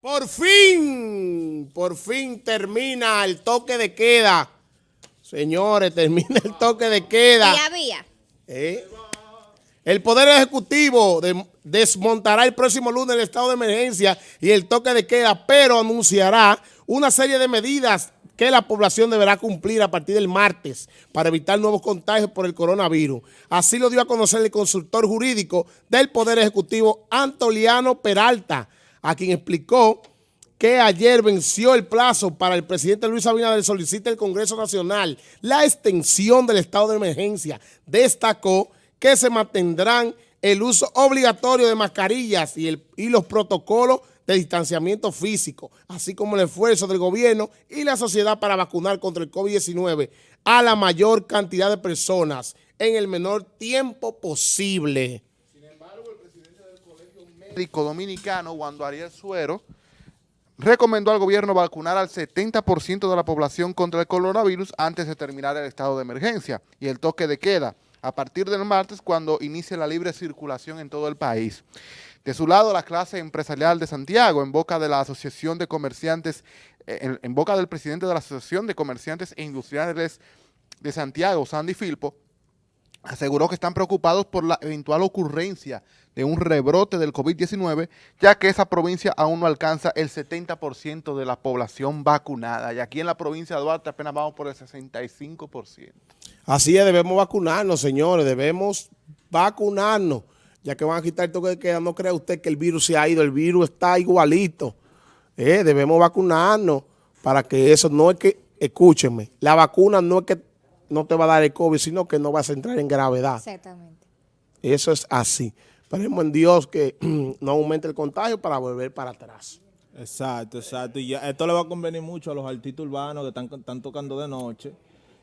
Por fin, por fin termina el toque de queda. Señores, termina el toque de queda. Había. ¿Eh? El Poder Ejecutivo desmontará el próximo lunes el estado de emergencia y el toque de queda, pero anunciará una serie de medidas que la población deberá cumplir a partir del martes para evitar nuevos contagios por el coronavirus. Así lo dio a conocer el consultor jurídico del Poder Ejecutivo, Antoliano Peralta, a quien explicó que ayer venció el plazo para el presidente Luis Abinader solicite el Congreso Nacional la extensión del estado de emergencia. Destacó que se mantendrán el uso obligatorio de mascarillas y, el, y los protocolos de distanciamiento físico, así como el esfuerzo del gobierno y la sociedad para vacunar contra el COVID-19 a la mayor cantidad de personas en el menor tiempo posible. Médico dominicano, Wando Ariel Suero, recomendó al gobierno vacunar al 70% de la población contra el coronavirus antes de terminar el estado de emergencia y el toque de queda a partir del martes cuando inicie la libre circulación en todo el país. De su lado, la clase empresarial de Santiago, en boca de la Asociación de Comerciantes, eh, en boca del presidente de la Asociación de Comerciantes e Industriales de Santiago, Sandy Filpo, aseguró que están preocupados por la eventual ocurrencia de un rebrote del COVID-19, ya que esa provincia aún no alcanza el 70% de la población vacunada. Y aquí en la provincia de Duarte apenas vamos por el 65%. Así es, debemos vacunarnos, señores, debemos vacunarnos, ya que van a quitar toque de queda. No crea usted que el virus se ha ido, el virus está igualito. Eh, debemos vacunarnos para que eso no es que, escúchenme, la vacuna no es que no te va a dar el COVID, sino que no vas a entrar en gravedad. Exactamente. Eso es así. Esperemos en Dios que no aumente el contagio para volver para atrás. Exacto, exacto. Y ya, esto le va a convenir mucho a los artistas urbanos que están, están tocando de noche.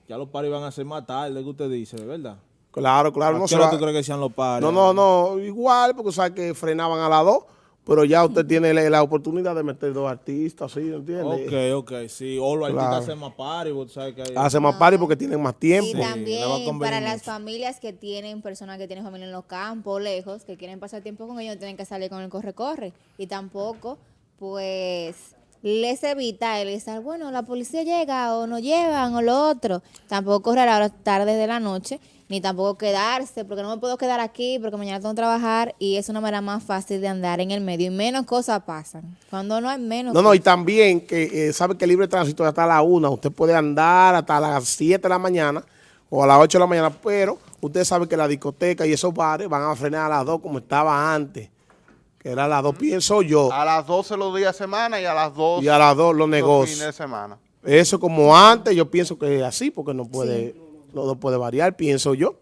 Ya los paris van a ser más tarde, que usted dice, ¿verdad? Claro, claro. ¿A No, qué se hora tú crees que sean los paris? no, no, no, igual, porque sabe que frenaban a las dos, pero ya usted tiene la, la oportunidad de meter dos artistas, ¿sí? ¿Entiende? Ok, ok, sí. O los Claro. artistas hacen más porque tú sabes que hay... Hace más party porque tienen más Y tiempo. a también para las familias que tienen personas que tienen familia en los campos, lejos, que quieren pasar tiempo con ellos, no tienen que salir con el corre-corre. Y tampoco, pues, les evita el estar, bueno, la policía llega o nos llevan o lo otro. Tampoco correr a las tardes de la noche, ni tampoco quedarse, porque no me puedo quedar aquí, porque mañana tengo que trabajar y es una manera más fácil de andar en el medio y menos cosas pasan. Cuando no hay menos No, no, y también que eh, sabe que el libre tránsito es hasta la una, usted puede andar hasta las 7 de la mañana o a las 8 de la mañana, pero usted sabe que la discoteca y esos bares van a frenar a las 2 como estaba antes, que era a las 2, pienso yo, A las 12 los días de semana y a las 2 y a las 2 los negocios. fines de semana. Eso como antes, yo pienso que es así, porque no puede, no, no puede variar, pienso yo.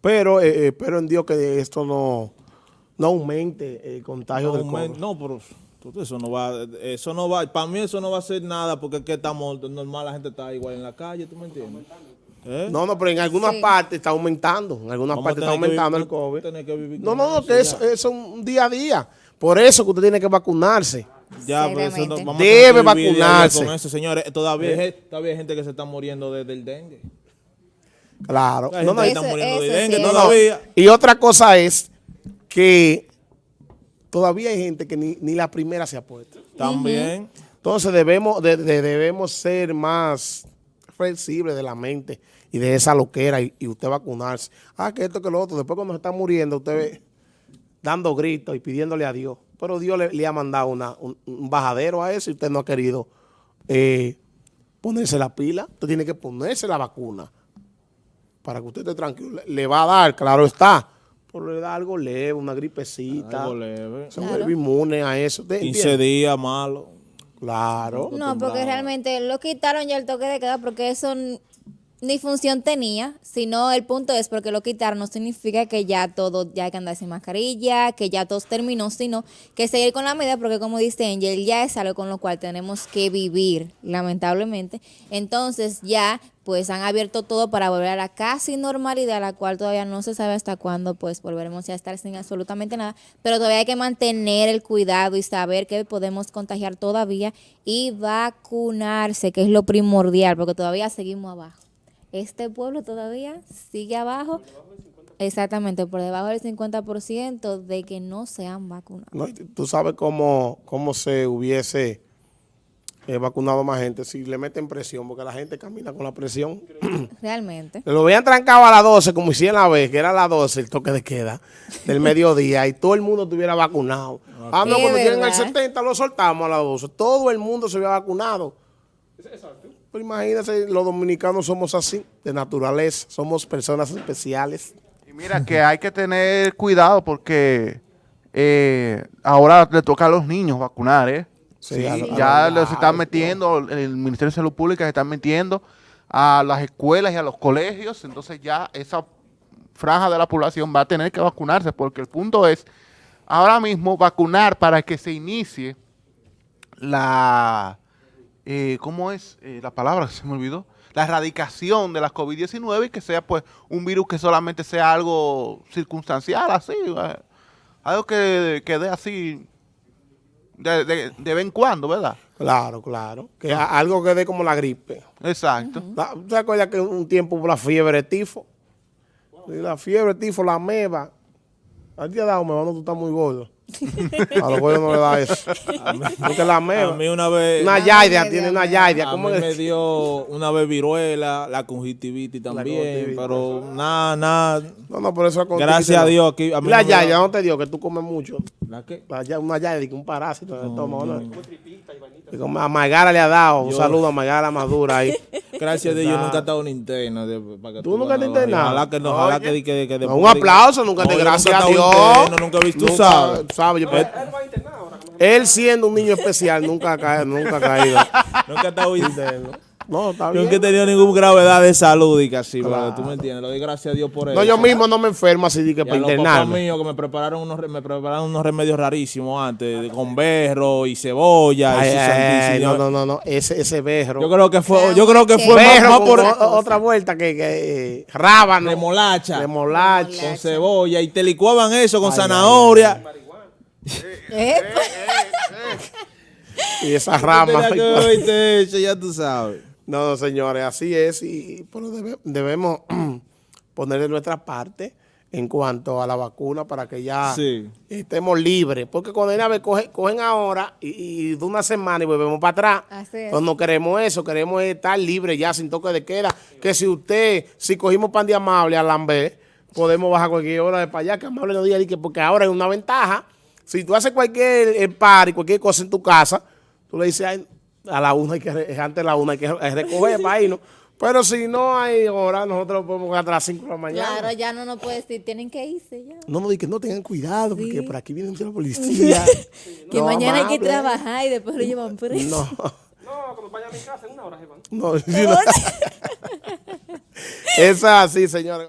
Pero eh, eh, espero en Dios que esto no, no aumente el contagio No, del COVID. no, pero tú- eso no va, eso no va, para mí eso no va a ser nada porque es que estamos normal, la gente está igual en la calle, ¿tú me entiendes? ¿Eh? No, no, pero en algunas Sí. partes está aumentando, en algunas Vamos partes está aumentando el COVID. tener que vivir No, no, no, eso que eso es un día a día. Por eso que usted tiene que vacunarse. Ya, pero eso no- vamos a Debe a vacunarse. Con eso, señores, todavía, hay, gen- todavía hay gente que se está muriendo de- del dengue. Claro. Hay No, gente no, que y- está Eso- muriendo de dengue sí. no, no. todavía. Y otra cosa es que todavía hay gente que ni, ni la primera se ha puesto. También. Entonces debemos, de- de- debemos ser más flexibles de la mente y de esa loquera y, y usted vacunarse. Ah, que esto, que lo otro. Después cuando se está muriendo, usted ve dando gritos y pidiéndole a Dios. Pero Dios le, le ha mandado una, un, un bajadero a eso y usted no ha querido eh, ponerse la pila. Usted tiene que ponerse la vacuna para que usted esté tranquilo. Le, le va a dar, claro está. Pero le da algo leve, una gripecita. Algo leve. Se Claro. inmune a eso. ¿Usted 15 entiende? días malo. Claro. No, porque realmente lo quitaron ya el toque de queda porque eso ni función tenía, sino el punto es porque lo quitaron no significa que ya todo, ya hay que andar sin mascarilla, que ya todo terminó, sino que seguir con la medida porque como dice Angel, ya es algo con lo cual tenemos que vivir, lamentablemente. Entonces ya pues han abierto todo para volver a la casi normalidad, la cual todavía no se sabe hasta cuándo pues volveremos a estar sin absolutamente nada, pero todavía hay que mantener el cuidado y saber que podemos contagiar todavía y vacunarse, que es lo primordial, porque todavía seguimos abajo. Este pueblo todavía sigue abajo Exactamente, por debajo del 50% de que no se han vacunado. No, tú sabes cómo, cómo se hubiese eh, vacunado más gente si le meten presión, porque la gente camina con la presión. Realmente. Lo habían trancado a las 12, como hicieron la vez, que era a las 12 el toque de queda del mediodía, y todo el mundo estuviera vacunado. Ah, no, cuando lleguen al ¿verdad? 70 lo soltamos a las 12. Todo el mundo se había vacunado. Pero imagínense, los dominicanos somos así, de naturaleza, somos personas especiales. Y mira que hay que tener cuidado porque eh, ahora le toca a los niños vacunar, ¿eh? Sí, lo- ya lo- los están ay, metiendo, el Ministerio de Salud Pública se están metiendo a las escuelas y a los colegios, entonces ya esa franja de la población va a tener que vacunarse porque el punto es ahora mismo vacunar para que se inicie la, eh, ¿cómo es eh, la palabra que se me olvidó? La erradicación de la COVID-19 y que sea pues un virus que solamente sea algo circunstancial, así, eh, algo que, que dé así de, de, de vez en cuando, ¿verdad? Claro, claro. Que a- algo que dé como la gripe. Exacto. La- ¿Tú te acuerdas que un tiempo hubo la fiebre de tifo? La fiebre de tifo, la meba. ¿A ti te ha dado meba? No, tú estás muy gordo. A los gordos no le da eso. Porque la A mí una vez... Una yaidia, tiene una yaidia. A ¿Cómo mí me dio una vez viruela, la conjuntivitis también, pero nada, nada. No, no, por eso es Gracias a Dios aquí. A mí Y la no yaidia no te dio que tú comes mucho. ¿La qué? Una yaidia, que un parásito en el estómago. ¿no? Y como a Magara le ha dado. Un saludo a Magara Madura ahí. Gracias a Dios, yo nunca he estado en interna. de- para que ¿Tú nunca veas, te internado? Ojalá que no, ojalá que, que, que después un aplauso, nunca te gracias nunca a Dios. interno, nunca he visto, tú Nunca, sabes. sabes, yo- él siendo un niño especial nunca ha caído, nunca ha caído. Nunca he estado interno. No, está Yo bien. nunca he tenido ninguna gravedad de salud y casi, Claro. pero tú me entiendes. Le doy gracias a Dios por eso. No, yo mismo no me enfermo así de que Y para los papás internarme. míos que me prepararon unos, me prepararon unos remedios rarísimos antes, con berro y cebolla. Ay, y ay, no, no, no, no, ese, ese berro. Yo creo que fue, yo creo que fue berro más, más por otra vuelta que, que eh, rábano, remolacha, remolacha. con cebolla y te licuaban eso con zanahoria. Epa. y esa rama. Tenía que beberte eso, ya tú sabes. No, no, señores, así es y pero debe- debemos poner de nuestra parte en cuanto a la vacuna para que ya Sí. estemos libres. Porque cuando hay una vez coge- cogen ahora y, y de una semana y volvemos para atrás. Así es. Pues no queremos eso, queremos estar libres ya sin toque de queda. Que si usted, si cogimos pan de amable a Lambé, podemos bajar cualquier hora de para allá, que amable no diga di que porque ahora hay una ventaja. Si tú haces cualquier par y cualquier cosa en tu casa, tú le dices "Ay, a la una hay que re- antes de la una hay que re- recoger para irnos. Pero si no hay hora, nosotros podemos quedar a las 5 de la mañana. Claro, ya no nos puede decir, tienen que irse ya. No, no, di que no tengan cuidado, porque Sí. por aquí viene la policía. Que No, mañana hay que trabajar y después lo llevan preso. No. No, cuando vaya a mi casa en una hora se van. No, sí, no. es así, señores.